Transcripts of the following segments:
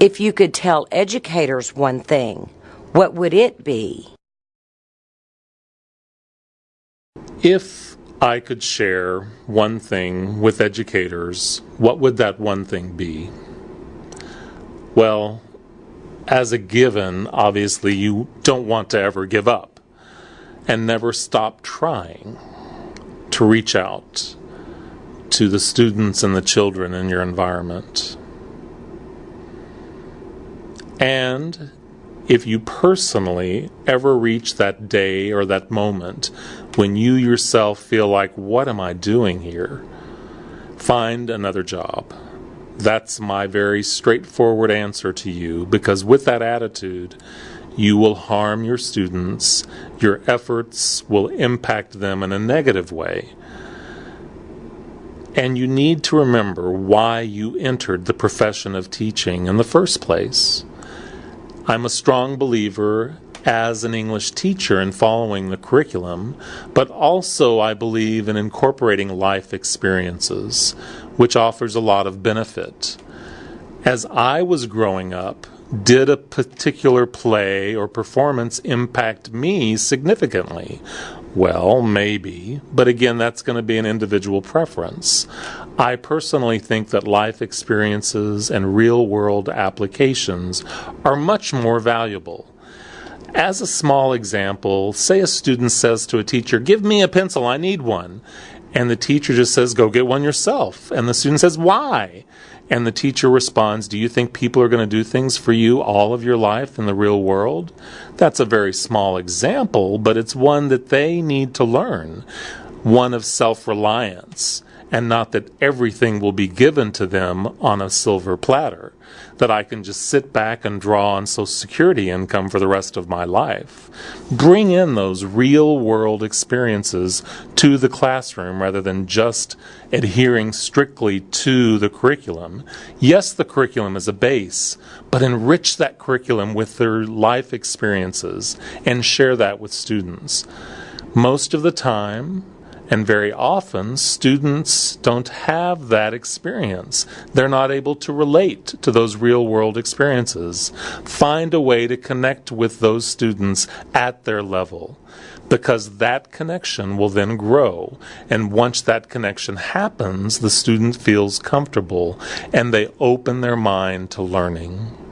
If you could tell educators one thing, what would it be? If I could share one thing with educators, what would that one thing be? Well, as a given, obviously, you don't want to ever give up and never stop trying to reach out to the students and the children in your environment. And if you personally ever reach that day or that moment when you yourself feel like, what am I doing here? Find another job. That's my very straightforward answer to you because with that attitude, you will harm your students, your efforts will impact them in a negative way. And you need to remember why you entered the profession of teaching in the first place. I'm a strong believer as an English teacher in following the curriculum, but also I believe in incorporating life experiences, which offers a lot of benefit. As I was growing up, did a particular play or performance impact me significantly? Well, maybe, but again, that's going to be an individual preference. I personally think that life experiences and real world applications are much more valuable. As a small example, say a student says to a teacher, Give me a pencil, I need one. And the teacher just says, Go get one yourself. And the student says, Why? And the teacher responds, Do you think people are going to do things for you all of your life in the real world? That's a very small example, but it's one that they need to learn one of self reliance and not that everything will be given to them on a silver platter, that I can just sit back and draw on Social Security income for the rest of my life. Bring in those real world experiences to the classroom rather than just adhering strictly to the curriculum. Yes, the curriculum is a base, but enrich that curriculum with their life experiences and share that with students. Most of the time, and very often, students don't have that experience. They're not able to relate to those real world experiences. Find a way to connect with those students at their level because that connection will then grow. And once that connection happens, the student feels comfortable and they open their mind to learning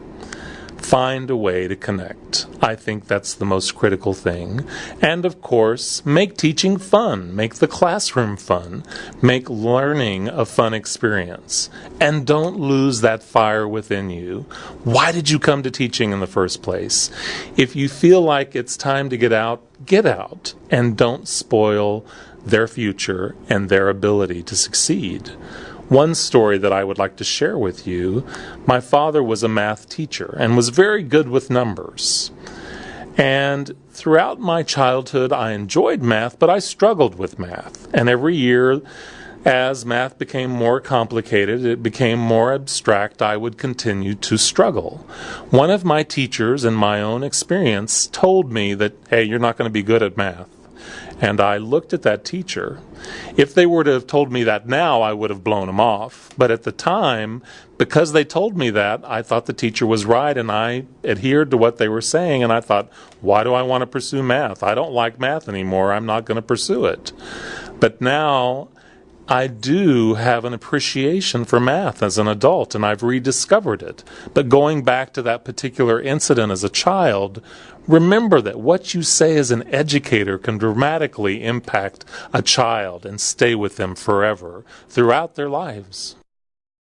find a way to connect. I think that's the most critical thing. And of course, make teaching fun, make the classroom fun, make learning a fun experience. And don't lose that fire within you. Why did you come to teaching in the first place? If you feel like it's time to get out, get out and don't spoil their future and their ability to succeed. One story that I would like to share with you my father was a math teacher and was very good with numbers. And throughout my childhood, I enjoyed math, but I struggled with math. And every year, as math became more complicated, it became more abstract, I would continue to struggle. One of my teachers, in my own experience, told me that, hey, you're not going to be good at math. And I looked at that teacher. If they were to have told me that now, I would have blown them off. But at the time, because they told me that, I thought the teacher was right and I adhered to what they were saying. And I thought, why do I want to pursue math? I don't like math anymore. I'm not going to pursue it. But now I do have an appreciation for math as an adult and I've rediscovered it. But going back to that particular incident as a child, remember that what you say as an educator can dramatically impact a child and stay with them forever throughout their lives.